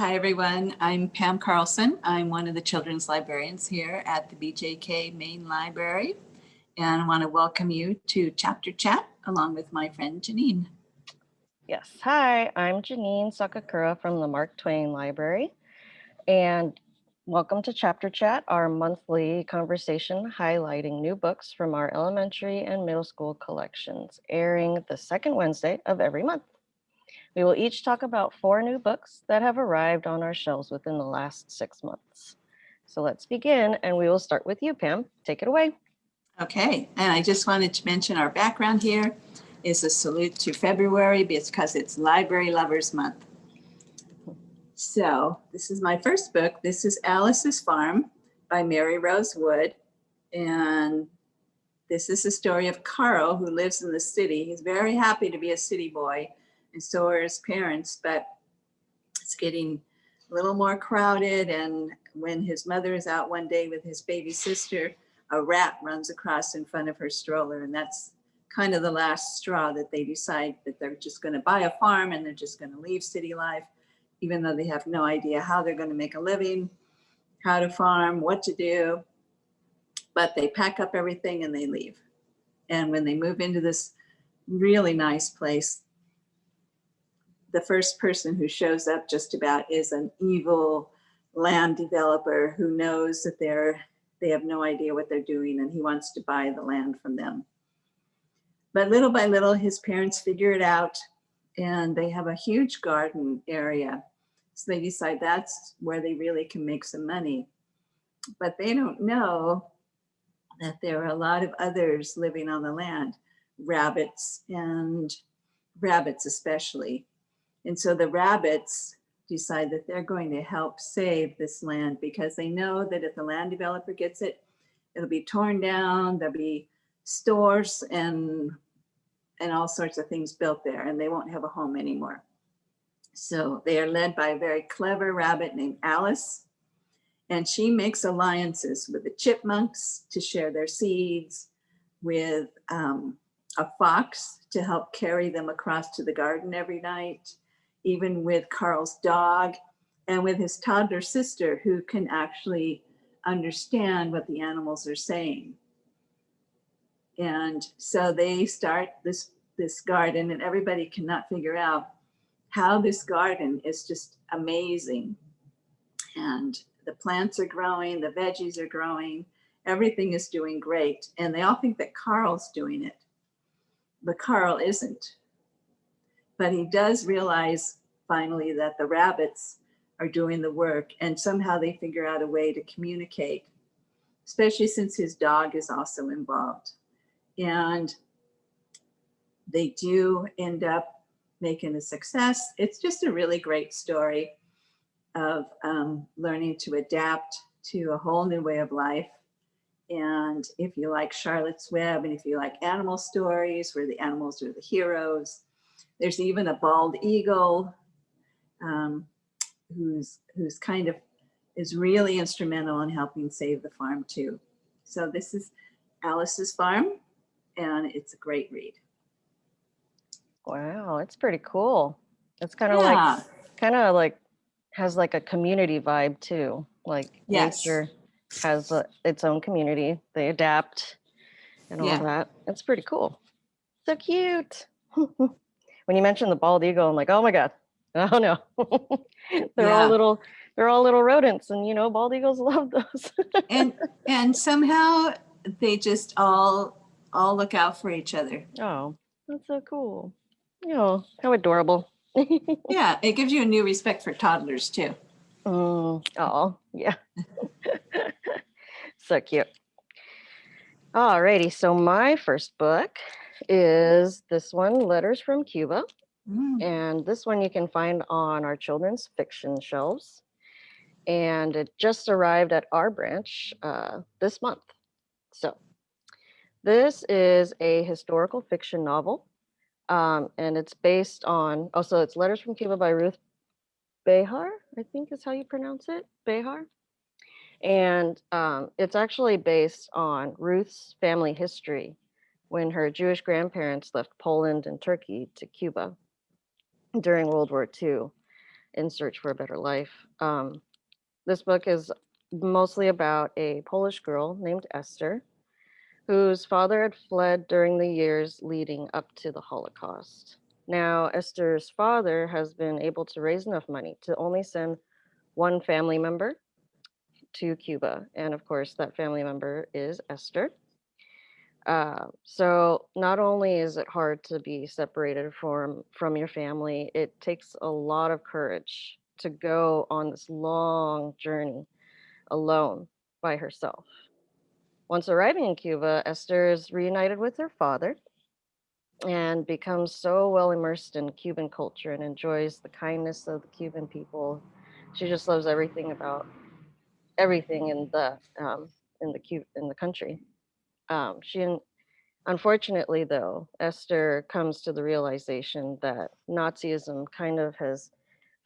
Hi, everyone. I'm Pam Carlson. I'm one of the children's librarians here at the BJK Main Library. And I want to welcome you to Chapter Chat along with my friend Janine. Yes. Hi, I'm Janine Sakakura from the Mark Twain Library. And welcome to Chapter Chat, our monthly conversation highlighting new books from our elementary and middle school collections, airing the second Wednesday of every month. We will each talk about four new books that have arrived on our shelves within the last six months. So let's begin, and we will start with you, Pam. Take it away. Okay, and I just wanted to mention our background here is a salute to February because it's Library Lovers Month. So this is my first book. This is Alice's Farm by Maryrose Wood. And this is the story of Carl who lives in the city. He's very happy to be a city boy and so are his parents, but it's getting a little more crowded. And when his mother is out one day with his baby sister, a rat runs across in front of her stroller. And that's kind of the last straw that they decide that they're just going to buy a farm and they're just going to leave city life, even though they have no idea how they're going to make a living, how to farm, what to do. But they pack up everything and they leave. And when they move into this really nice place, the first person who shows up just about is an evil land developer who knows that they're they have no idea what they're doing and he wants to buy the land from them. But little by little, his parents figure it out and they have a huge garden area. So they decide that's where they really can make some money. But they don't know that there are a lot of others living on the land, rabbits and rabbits especially. And so the rabbits decide that they're going to help save this land because they know that if the land developer gets it, it'll be torn down, there'll be stores and and all sorts of things built there and they won't have a home anymore. So they are led by a very clever rabbit named Alice and she makes alliances with the chipmunks to share their seeds, with um, a fox to help carry them across to the garden every night, even with Carl's dog and with his toddler sister who can actually understand what the animals are saying. And so they start this, this garden and everybody cannot figure out how this garden is just amazing. And the plants are growing, the veggies are growing, everything is doing great. And they all think that Carl's doing it, but Carl isn't. But he does realize finally that the rabbits are doing the work and somehow they figure out a way to communicate, especially since his dog is also involved. And they do end up making a success. It's just a really great story of um, learning to adapt to a whole new way of life. And if you like Charlotte's Web and if you like animal stories where the animals are the heroes, there's even a bald eagle um, who's, who's kind of is really instrumental in helping save the farm too. So this is Alice's Farm and it's a great read. Wow, it's pretty cool. It's kind of Yeah. like, kind of like, has like a community vibe too. Like Yes. nature has a, its own community. They adapt and all Yeah. that. It's pretty cool. So cute. when you mentioned the bald eagle, I'm like, oh my God. Oh no. they're Yeah. all little, they're all little rodents and you know, bald eagles love those. And, and somehow they just all, all look out for each other. oh, that's so cool. Oh, how adorable. Yeah, it gives you a new respect for toddlers too. Mm, oh, yeah. so cute. Alrighty, so my first book is this one, Letters from Cuba. Mm, And this one you can find on our children's fiction shelves. And it just arrived at our branch uh, this month. So this is a historical fiction novel. Um, and it's based on, oh, so it's Letters from Cuba by Ruth Behar, I think is how you pronounce it, Behar. And um, it's actually based on Ruth's family history when her Jewish grandparents left Poland and Turkey to Cuba during World War II. in search for a better life. Um, this book is mostly about a Polish girl named Esther, whose father had fled during the years leading up to the Holocaust. Now, Esther's father has been able to raise enough money to only send one family member to Cuba. And of course, that family member is Esther. Uh, so not only is it hard to be separated from from your family, it takes a lot of courage to go on this long journey alone by herself. Once arriving in Cuba, Esther is reunited with her father and becomes so well immersed in Cuban culture and enjoys the kindness of the Cuban people. She just loves everything about everything in the um, in the Cu- in the country. Um, she unfortunately though Esther comes to the realization that Nazism kind of has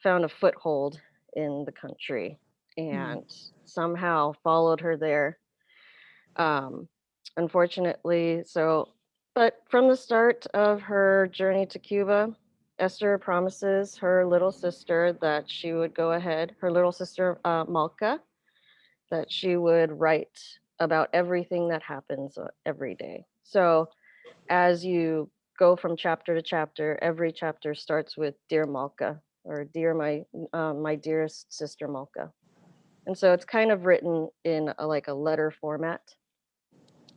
found a foothold in the country and somehow followed her there. Um, unfortunately, so but from the start of her journey to Cuba, Esther promises her little sister that she would go ahead, her little sister uh, Malka, that she would write about everything that happens uh, every day. So as you go from chapter to chapter, every chapter starts with Dear Malka or Dear my uh, my dearest sister Malka. And so it's kind of written in a, like a letter format,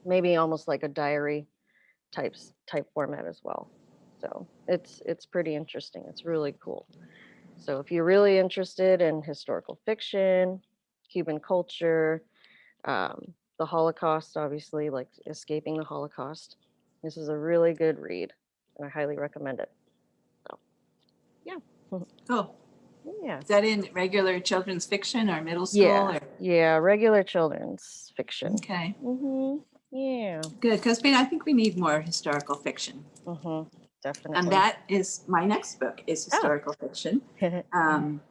maybe almost like a diary types type format as well. So it's it's pretty interesting. It's really cool. So if you're really interested in historical fiction, Cuban culture, um, the Holocaust, obviously, like escaping the Holocaust, this is a really good read, and I highly recommend it. So, Yeah. Oh, Yeah. is that in regular children's fiction or middle school? Yeah. or- Yeah. Regular children's fiction. Okay, hmm Yeah. good, because I think we need more historical fiction. hmm Definitely. And that is, my next book is Oh. historical fiction. um,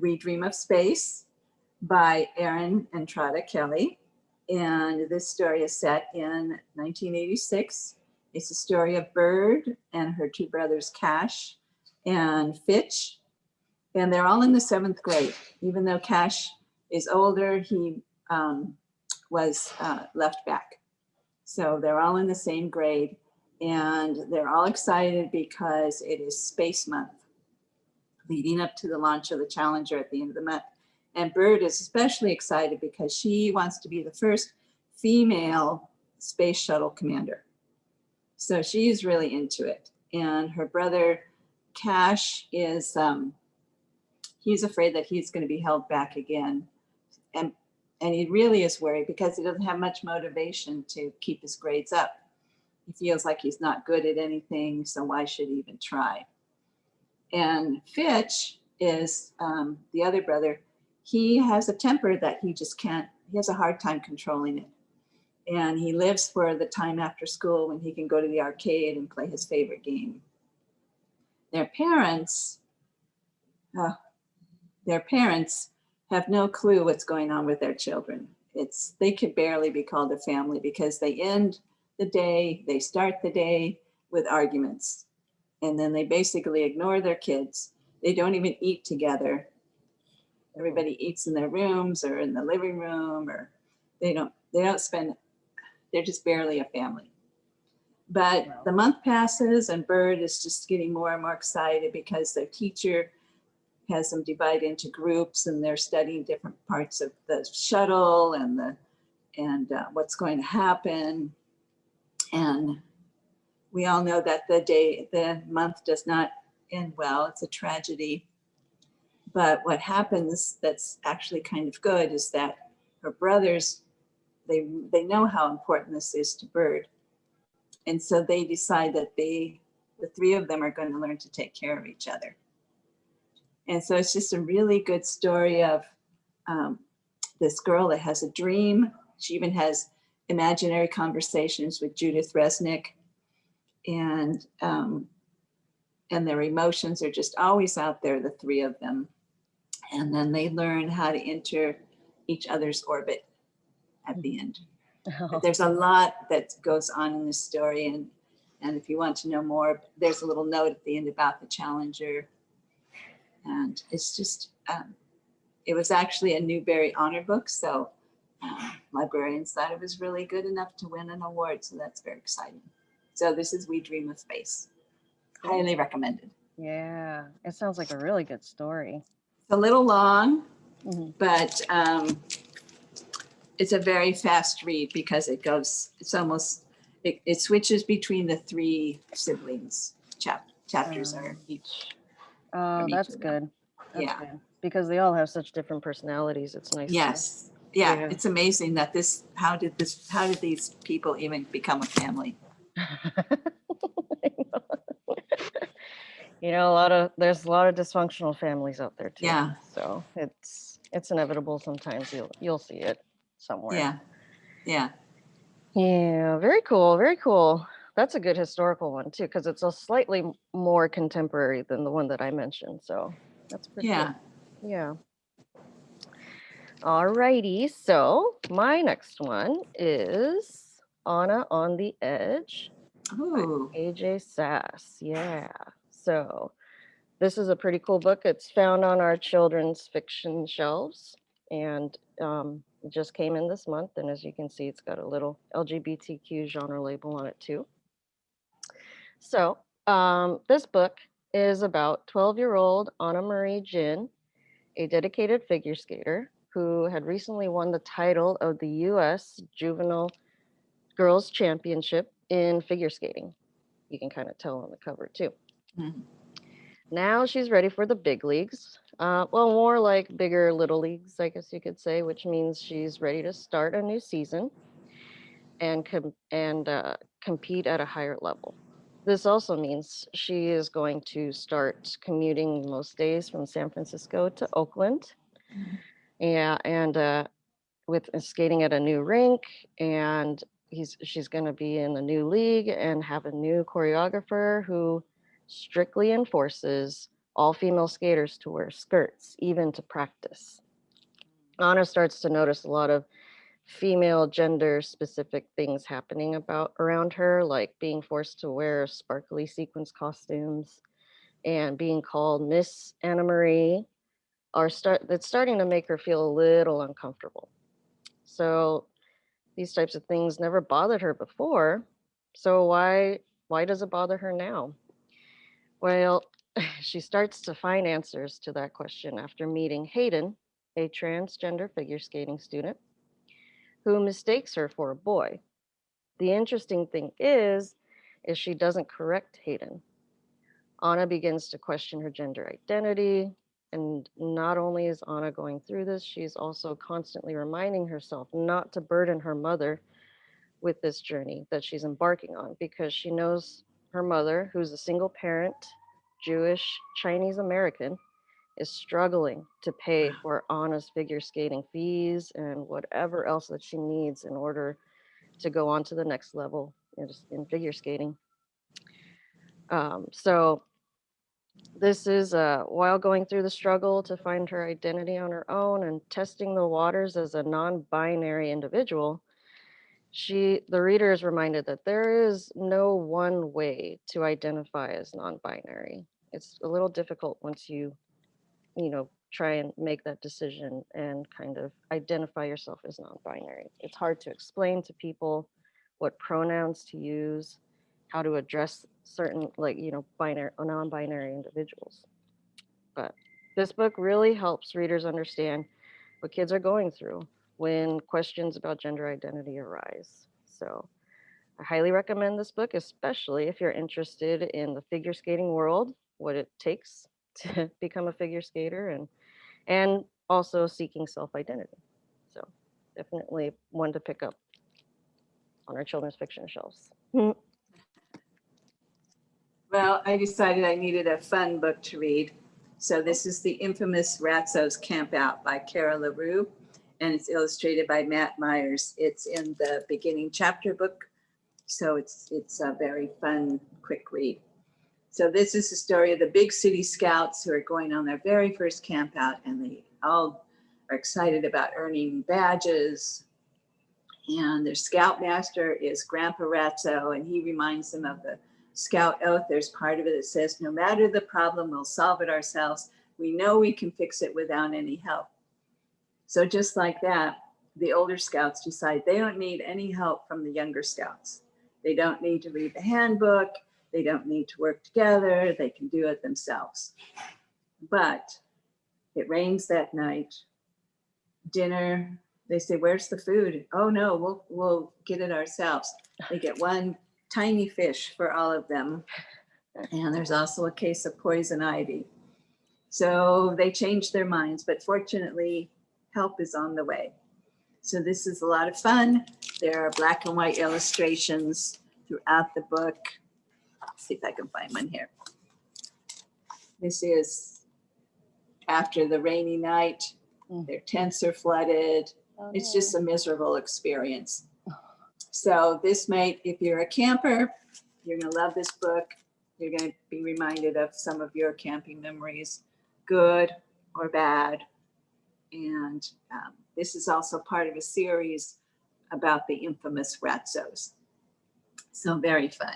We Dream of Space by Erin Entrada Kelly. And this story is set in 1986. It's a story of Bird and her two brothers, Cash and Fitch. And they're all in the seventh grade. Even though Cash is older, he um, was uh, left back. So they're all in the same grade. And they're all excited because it is Space Month leading up to the launch of the Challenger at the end of the month. And Bird is especially excited because she wants to be the first female space shuttle commander. So she's really into it. And her brother Cash is, um, he's afraid that he's going to be held back again. And, and he really is worried because he doesn't have much motivation to keep his grades up. He feels like he's not good at anything, so why should he even try? And Fitch is um, the other brother. He has a temper that he just can't, he has a hard time controlling it. And he lives for the time after school when he can go to the arcade and play his favorite game. Their parents, uh, their parents have no clue what's going on with their children. It's, they could barely be called a family because they end the day, they start the day with arguments and then they basically ignore their kids. They don't even eat together. Everybody eats in their rooms or in the living room, or they don't. They don't spend. They're just barely a family. But the month passes, and Bird is just getting more and more excited because their teacher has them divide into groups, and they're studying different parts of the shuttle and the and uh, what's going to happen. And we all know that the day, the month does not end well. It's a tragedy. But what happens that's actually kind of good is that her brothers, they, they know how important this is to Bird. And so they decide that they, the three of them are going to learn to take care of each other. And so it's just a really good story of um, this girl that has a dream. She even has imaginary conversations with Judith Resnik and um, and their emotions are just always out there, the three of them. And then they learn how to enter each other's orbit at the end. But there's a lot that goes on in this story, and and if you want to know more, there's a little note at the end about the Challenger. And and it's just, um, it was actually a Newbery Honor Book, so uh, librarians thought it was really good enough to win an award, so that's very exciting. So this is We Dream of Space. Highly recommended. Yeah, it sounds like a really good story. A little long, Mhm. but um, it's a very fast read because it goes, it's almost, it, it switches between the three siblings. Chap, chapters are each, Oh, each that's good. That's Yeah. good. Because they all have such different personalities. It's nice. to- yes. Yeah, Yeah. it's amazing that this, how did this, how did these people even become a family? you know, a lot of there's a lot of dysfunctional families out there too. Yeah. So it's it's inevitable sometimes you'll you'll see it somewhere. Yeah, yeah, Yeah, very cool, very cool. That's a good historical one too, because it's a slightly more contemporary than the one that I mentioned. So that's pretty yeah. cool. Yeah. Alrighty, so my next one is Ana on the Edge Ooh, AJ Sass. Yeah. So this is a pretty cool book. It's found on our children's fiction shelves and um, it just came in this month. And as you can see, it's got a little LGBTQ genre label on it too. So um, this book is about 12 year old Anna Marie Jin, a dedicated figure skater who had recently won the title of the US Juvenile Girls Championship in figure skating. You can kind of tell on the cover too. Mhm. Now she's ready for the big leagues. Uh, well, more like bigger little leagues, I guess you could say, which means she's ready to start a new season and com- and uh, compete at a higher level. This also means she is going to start commuting most days from San Francisco to Oakland. Mhm. Yeah, and uh, with uh, skating at a new rink, and he's she's going to be in the new league and have a new choreographer who strictly enforces all female skaters to wear skirts, even to practice. Anna starts to notice a lot of female gender specific things happening about around her, like being forced to wear sparkly sequins costumes and being called Miss Anna Marie are start that's starting to make her feel a little uncomfortable. So these types of things never bothered her before. So why why does it bother her now? Well, she starts to find answers to that question after meeting Hayden, a transgender figure skating student who mistakes her for a boy. The interesting thing is is she doesn't correct Hayden. Anna begins to question her gender identity, and not only is Anna going through this, she's also constantly reminding herself not to burden her mother with this journey that she's embarking on because she knows her mother, who's a single parent, Jewish, Chinese American, is struggling to pay for Anna's figure skating fees and whatever else that she needs in order to go on to the next level in, in figure skating. Um, so this is uh, while going through the struggle to find her identity on her own and testing the waters as a non-binary individual she the reader is reminded that there is no one way to identify as non-binary. It's a little difficult once you you know try and make that decision and kind of identify yourself as non-binary. It's hard to explain to people what pronouns to use how to address certain like you know binary or non-binary individuals. But this book really helps readers understand what kids are going through when questions about gender identity arise. So i highly recommend this book especially if you're interested in the figure skating world what it takes to become a figure skater and and also seeking self-identity. So definitely one to pick up on our children's fiction shelves. Well, I decided I needed a fun book to read. So this is the infamous Ratsos Camp Out by Kara LaReau, and it's illustrated by Matt Myers. It's in the beginning chapter book, so it's, it's a very fun, quick read. So this is the story of the big city scouts who are going on their very first camp out, and they all are excited about earning badges. And their scoutmaster is Grandpa Ratso, and he reminds them of the scout oath. There's part of it that says, no matter the problem, we'll solve it ourselves. We know we can fix it without any help. So just like that, the older scouts decide they don't need any help from the younger scouts. They don't need to read the handbook. They don't need to work together. They can do it themselves. But it rains that night. Dinner, they say, where's the food? Oh no, we'll, we'll get it ourselves. They get one tiny fish for all of them. And there's also a case of poison ivy. So they change their minds, but fortunately, help is on the way. So this is a lot of fun. There are black and white illustrations throughout the book. Let's see if I can find one here. This is after the rainy night. Mm. Their tents are flooded. It's just a miserable experience. So this might, if you're a camper, you're gonna love this book. You're gonna be reminded of some of your camping memories, good or bad. And um, this is also part of a series about the infamous Ratsos. So very fun.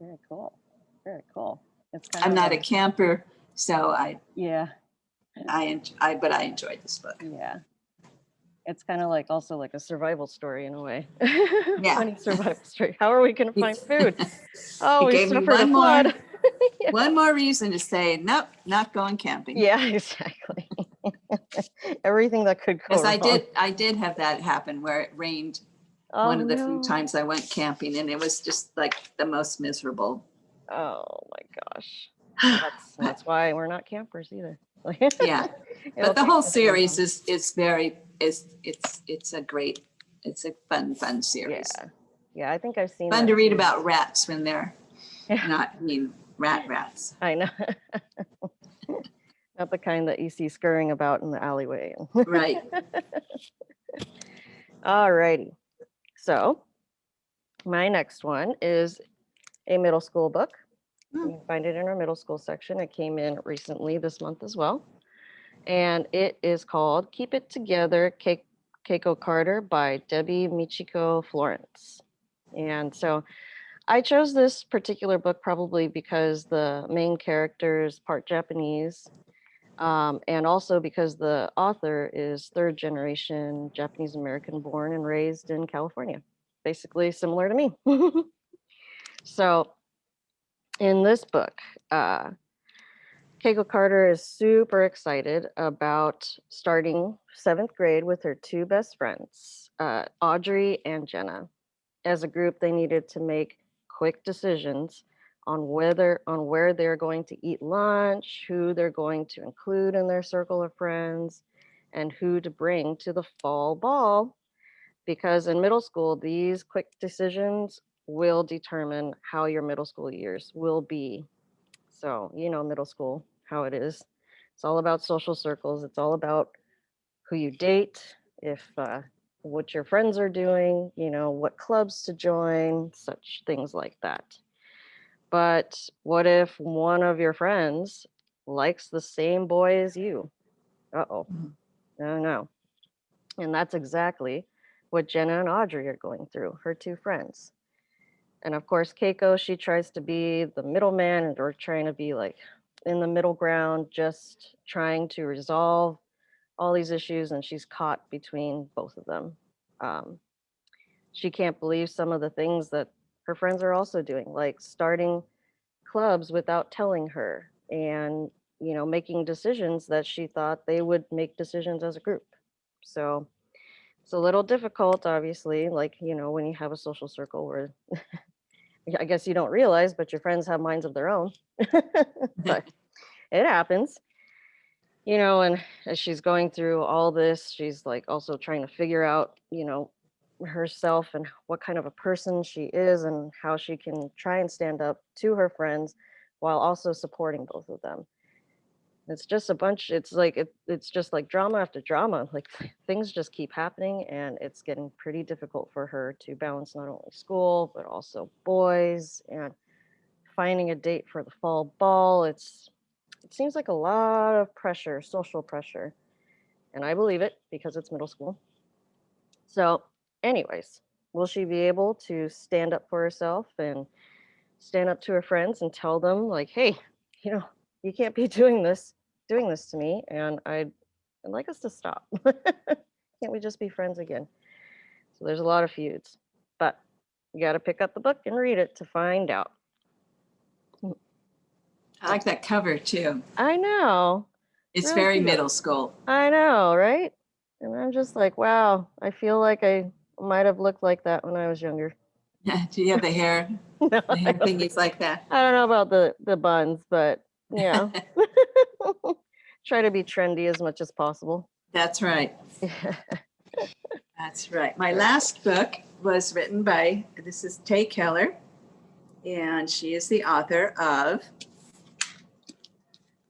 Very cool. Very cool. It's kind I'm not a camper, so I, Yeah, I, I, but I enjoyed this book. yeah. It's kind of like also like a survival story in a way. Yeah. Funny survival story. How are we going to find food? Oh, we suffered a one more. flood. One more reason to say, nope, not going camping. Yeah, exactly. Everything that could go Because I wrong. did, I did have that happen where it rained oh, one Oh, of the few times I went camping and it was just like the most miserable. Oh my gosh. That's, that's why we're not campers either. Yeah, but the whole series is, is very, is, it's, it's a great, it's a fun, fun series. Yeah. Yeah, I think I've seen. Fun to read about rats when they're Yeah. not, I mean, rat rats. I know. Not the kind that you see scurrying about in the alleyway. Right. Alrighty. So my next one is a middle school book. Hmm. You can find it in our middle school section. It came in recently this month as well. And it is called Keep It Together, Ke- Keiko Carter by Debbie Michiko Florence. And so I chose this particular book probably because the main character is part Japanese. Um, and also because the author is third generation Japanese American born and raised in California, basically similar to me. so in this book, uh, Keiko Carter is super excited about starting seventh grade with her two best friends, uh, Audrey and Jenna. As a group, they needed to make quick decisions on whether on where they're going to eat lunch, who they're going to include in their circle of friends, and who to bring to the fall ball. Because in middle school, these quick decisions will determine how your middle school years will be. So, you know, middle school, how it is. It's all about social circles. It's all about who you date, if uh, what your friends are doing, you know, what clubs to join, such things like that. But what if one of your friends likes the same boy as you? Uh oh. Mhm. No, no. And that's exactly what Jenna and Audrey are going through, her two friends. And of course, Keiko, she tries to be the middleman and or trying to be like in the middle ground, just trying to resolve all these issues. And she's caught between both of them. Um, she can't believe some of the things that her friends are also doing, like starting clubs without telling her and, you know, making decisions that she thought they would make decisions as a group. So it's a little difficult, obviously, like, you know, when you have a social circle where I guess you don't realize, but your friends have minds of their own. but it happens. You know, and as she's going through all this, she's like also trying to figure out, you know, herself and what kind of a person she is and how she can try and stand up to her friends while also supporting both of them. It's just a bunch, it's like, it, it's just like drama after drama. Like things just keep happening and it's getting pretty difficult for her to balance not only school, but also boys and finding a date for the fall ball. It's, it seems like a lot of pressure, social pressure. And I believe it because it's middle school. So anyways, will she be able to stand up for herself and stand up to her friends and tell them like, hey, you know, you can't be doing this. doing this to me and I'd, I'd like us to stop. Can't we just be friends again? So there's a lot of feuds, but you got to pick up the book and read it to find out. Hmm. I like that cover too. I know, It's Real very cute. middle school. I know, right? And I'm just like, wow, I feel like I might have looked like that when I was younger. Yeah. Do you have the hair, No, the I hair thingies like that? I don't know about the the buns, but yeah. Try to be trendy as much as possible. That's right. That's right. My last book was written by, this is Tae Keller, and she is the author of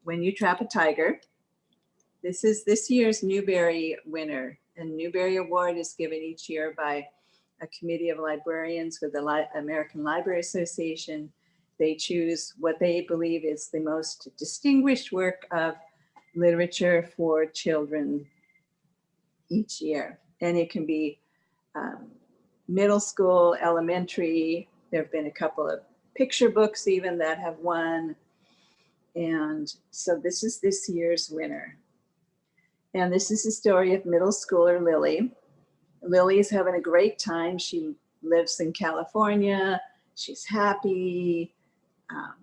When You Trap a Tiger. This is this year's Newbery winner, and Newbery Award is given each year by a committee of librarians with the Li- American Library Association. They choose what they believe is the most distinguished work of literature for children each year. And it can be um, middle school, elementary. There have been a couple of picture books even that have won. And so this is this year's winner. And this is the story of middle schooler Lily. Lily is having a great time. She lives in California. She's happy. Um,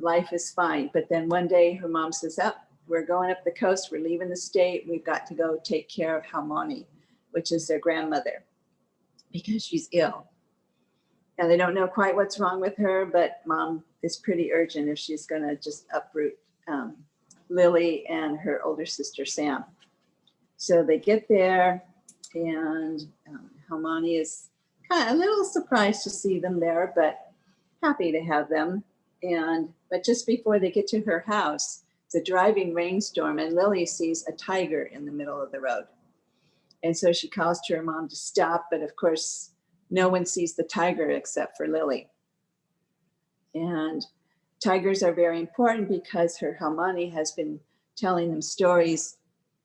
life is fine. But then one day her mom says, up, we're going up the coast. We're leaving the state. We've got to go take care of Halmoni, which is their grandmother, because she's ill. And they don't know quite what's wrong with her, but mom is pretty urgent if she's going to just uproot um, Lily and her older sister, Sam. So they get there, and um, Halmoni is kind of a little surprised to see them there, but happy to have them. And but just before they get to her house, it's a driving rainstorm, and Lily sees a tiger in the middle of the road. And so she calls to her mom to stop, but of course, no one sees the tiger except for Lily. And tigers are very important because her Halmoni has been telling them stories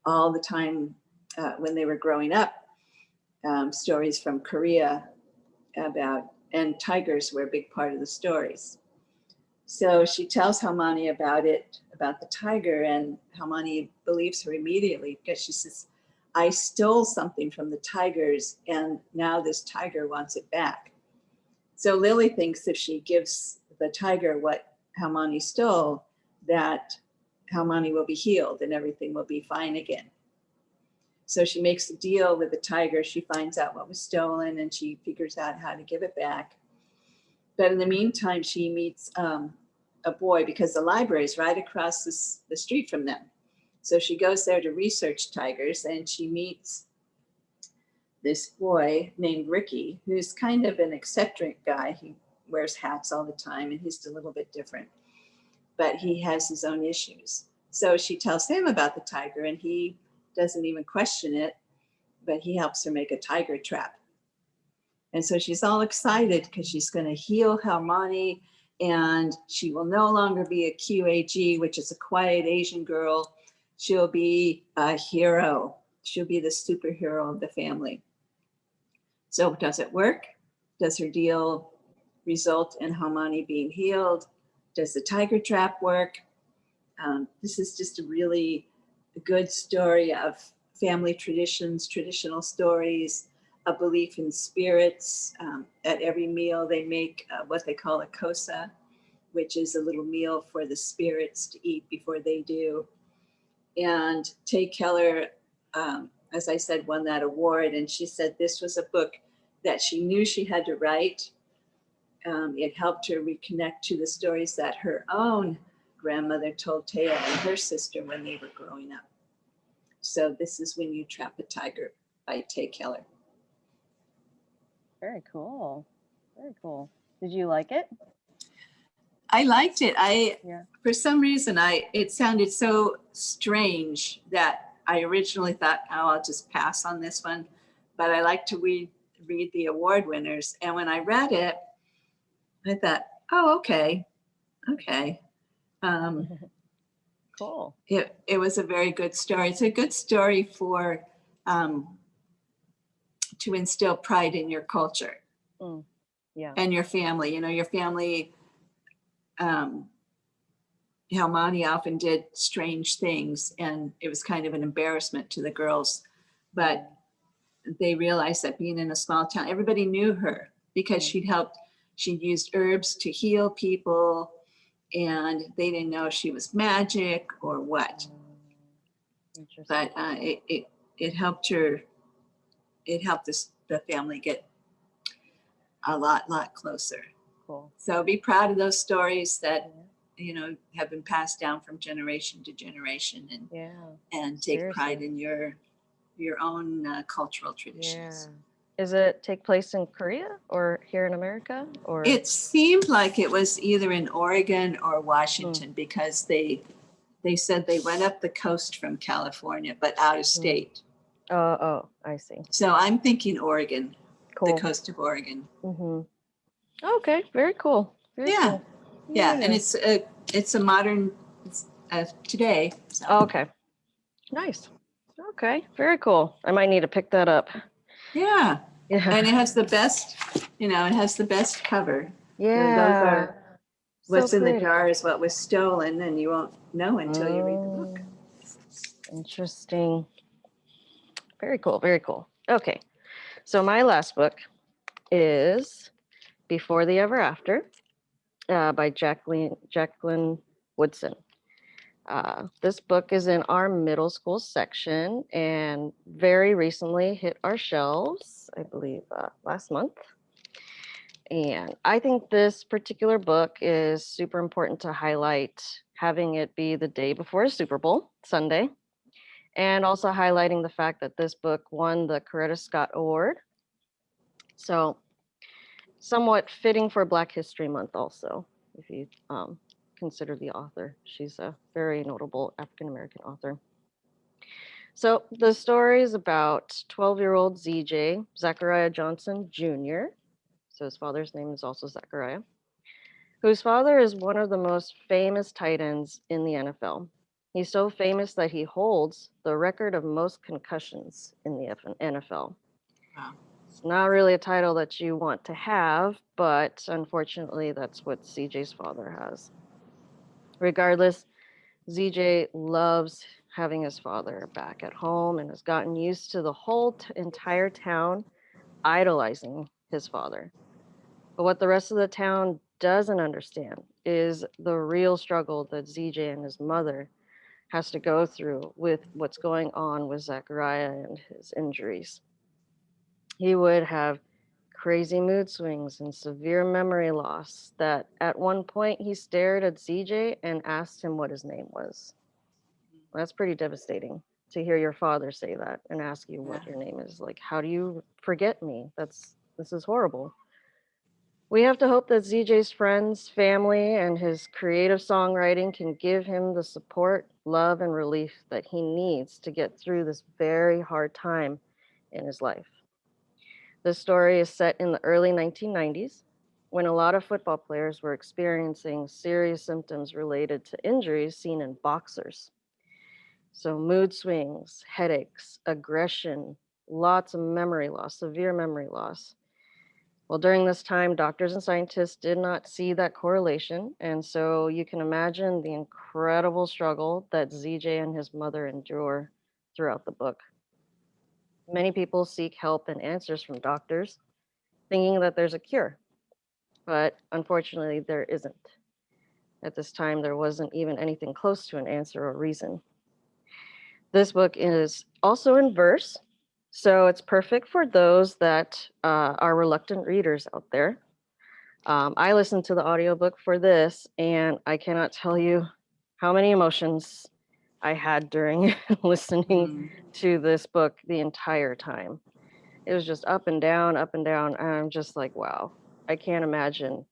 all the time uh, when they were growing up, um, stories from Korea about, and tigers were a big part of the stories. So she tells Halmoni about it, about the tiger, and Halmoni believes her immediately because she says, I stole something from the tigers and now this tiger wants it back. So Lily thinks if she gives the tiger what Halmoni stole, that Halmoni will be healed and everything will be fine again. So she makes a deal with the tiger. She finds out what was stolen and she figures out how to give it back. But in the meantime, she meets um, a boy because the library is right across this, the street from them. So she goes there to research tigers and she meets this boy named Ricky, who's kind of an eccentric guy. He wears hats all the time and he's a little bit different, but he has his own issues. So she tells him about the tiger and he doesn't even question it, but he helps her make a tiger trap. And so she's all excited because she's going to heal Halmoni and she will no longer be a QAG, which is a quiet Asian girl. She'll be a hero. She'll be the superhero of the family. So does it work? Does her deal result in Halmoni being healed? Does the tiger trap work? Um, this is just a really good story of family traditions, traditional stories, a belief in spirits. Um, at every meal they make uh, what they call a gosa, which is a little meal for the spirits to eat before they do. And Tae Keller, um, as I said, won that award. And she said this was a book that she knew she had to write. Um, it helped her reconnect to the stories that her own grandmother told Taya and her sister when they were growing up. So this is When You Trap a Tiger by Tae Keller. Very cool. Very cool. Did you like it? I liked it. I, Yeah. for some reason, I, it sounded so strange that I originally thought, oh, I'll just pass on this one. But I like to read, read the award winners. And when I read it, I thought, oh, okay, okay. Um, Cool. it, it was a very good story. It's a good story for, um, to instill pride in your culture Yeah. and your family, you know, your family, um, Halmoni often did strange things and it was kind of an embarrassment to the girls. But they realized that being in a small town, everybody knew her because Mm. she'd helped, she'd used herbs to heal people and they didn't know she was magic or what. But uh, it, it, it helped her, it helped this, the family get a lot, lot closer. Cool. So be proud of those stories that, Yeah. you know, have been passed down from generation to generation and, Yeah. and take pride in your, your own uh, cultural Yeah. Is it take place in Korea or here in America or? It seemed like it was either in Oregon Hmm. or Washington because they, they said they went up the coast from California, but out Hmm. of state. Oh, oh, I see. So I'm thinking Oregon, the coast of Oregon. hmm Okay, very cool. Very Yeah. cool. Yeah, and it's a, it's a modern, it's, uh, today. so. Okay. Nice. Okay, very cool. I might need to pick that up. Yeah, Yeah. and it has the best, you know, it has the best cover. Yeah. are So What's in the jar is what was stolen and you won't know until you read the book. Oh, Interesting. Very cool, very cool. Okay. So my last book is Before the Ever After uh, by Jacqueline Jacqueline Woodson. Uh, this book is in our middle school section and very recently hit our shelves, I believe, uh, last month. And I think this particular book is super important to highlight, having it be the day before Super Bowl, Sunday, and also highlighting the fact that this book won the Coretta Scott Award. So, somewhat fitting for Black History Month, also, if you um, consider the author. She's a very notable African American author. So, the story is about 12 year old ZJ, Zachariah Johnson Jr. So, his father's name is also Zachariah, whose father is one of the most famous tight ends in the NFL. He's so famous that he holds the record of most concussions in the NFL. Wow. It's not really a title that you want to have, but unfortunately, that's what ZJ's father has. Regardless, ZJ loves having his father back at home and has gotten used to the whole entire town idolizing his father. But what the rest of the town doesn't understand is the real struggle that ZJ and his mother has to go through with what's going on with Zachariah and his injuries. He would have crazy mood swings and severe memory loss that at one point he stared at ZJ and asked him what his name was. That's pretty devastating to hear your father say that and ask you what your name is. Like, how do you forget me? That's this is horrible. We have to hope that ZJ's friends, family, and his creative songwriting can give him the support, love, and relief that he needs to get through this very hard time in his life. The story is set in the early 1990s when a lot of football players were experiencing serious symptoms related to injuries seen in boxers. So, mood swings, headaches, aggression, lots of memory loss, severe memory loss. Well, during this time, doctors and scientists did not see that correlation. And so you can imagine the incredible struggle that ZJ and his mother endure throughout the book. Many people seek help and answers from doctors, thinking that there's a cure. But unfortunately, there isn't. At this time, there wasn't even anything close to an answer or reason. This book is also in verse, so it's perfect for those that uh, are reluctant readers out there. Um, I listened to the audiobook for this, and I cannot tell you how many emotions I had during listening Mm. to this book the entire time. It was just up and down, up and down. And I'm just like, wow, I can't imagine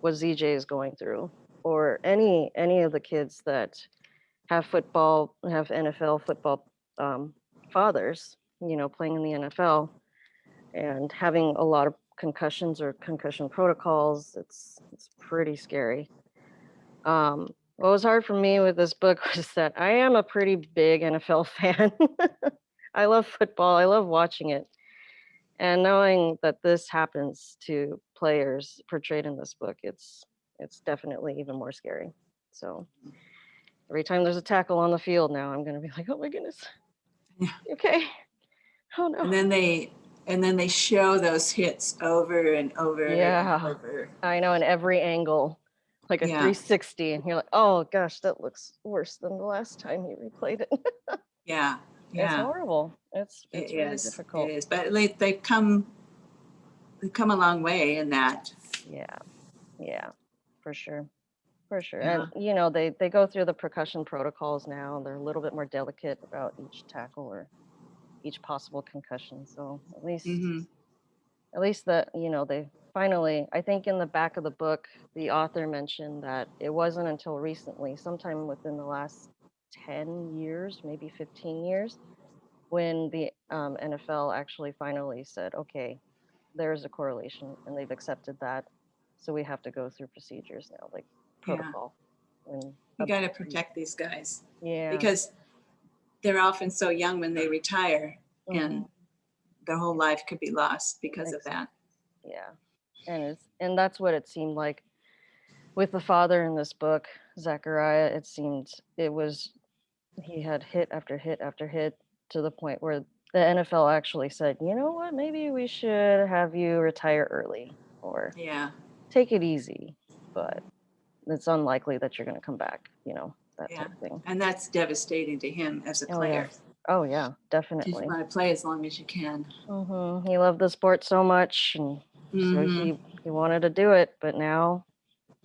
what ZJ is going through, or any any of the kids that have football, have NFL football um, fathers, you know, playing in the NFL and having a lot of concussions or concussion protocols. It's it's pretty scary. Um, what was hard for me with this book was that I am a pretty big NFL fan. I love football. I love watching it. And knowing that this happens to players portrayed in this book, it's it's definitely even more scary. So every time there's a tackle on the field now, I'm gonna be like, oh my goodness. Yeah. Okay. Oh no. And then they, and then they show those hits over and over and Yeah. over. I know in every angle, like a Yeah. 360, and you're like, oh gosh, that looks worse than the last time you replayed it. Yeah, It's yeah. horrible. It's It it's really is, difficult. it is, but they, they've come, they've come a long way in that. Yeah, yeah, for sure, for sure. Yeah. And you know, they they go through the concussion protocols now. and They're a little bit more delicate about each tackle or each possible concussion. So at least Mhm. at least that you know they finally i think in the back of the book the author mentioned that it wasn't until recently sometime within the last 10 years maybe 15 years when the um, nfl actually finally said okay there's a correlation and they've accepted that so we have to go through procedures now like Yeah. protocol and You got to protect these guys yeah because they're often so young when they retire mhm, and their whole life could be lost because of that. yeah and it's and that's what it seemed like with the father in this book zachariah it seemed it was he had hit after hit after hit to the point where the nfl actually said you know what maybe we should have you retire early or Yeah, take it easy but it's unlikely that you're going to come back you know that Yeah. type of thing and that's devastating to him as a Oh, yeah. player. oh yeah definitely You want to play as long as you can. mm-hmm. he loved the sport so much and So Mhm. he, he wanted to do it, but now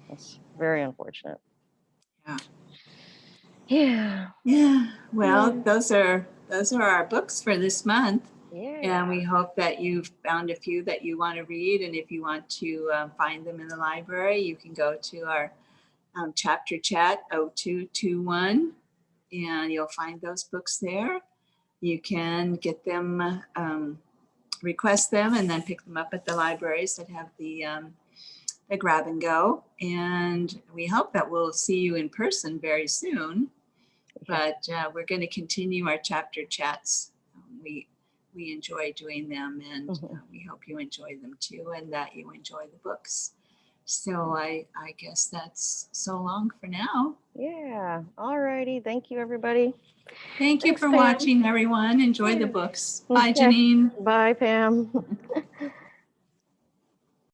it's very unfortunate. Yeah. Yeah. Yeah, well, Yeah. those are, those are our books for this month. Yeah. And we hope that you've found a few that you want to read. And if you want to um, find them in the library, you can go to our um, chapter chat 0221 and you'll find those books there. You can get them, um, request them, and then pick them up at the libraries that have the, um, the grab and go. And we hope that we'll see you in person very soon. But uh, we're going to continue our chapter chats. Um, we we enjoy doing them, and Mhm. uh, we hope you enjoy them too, and that you enjoy the books. So I I guess that's so long for now. Yeah. All righty. Thank you, everybody. Thank you Thanks, for Pam. watching, everyone. Enjoy the books. Bye, Okay. Janine. Bye, Pam.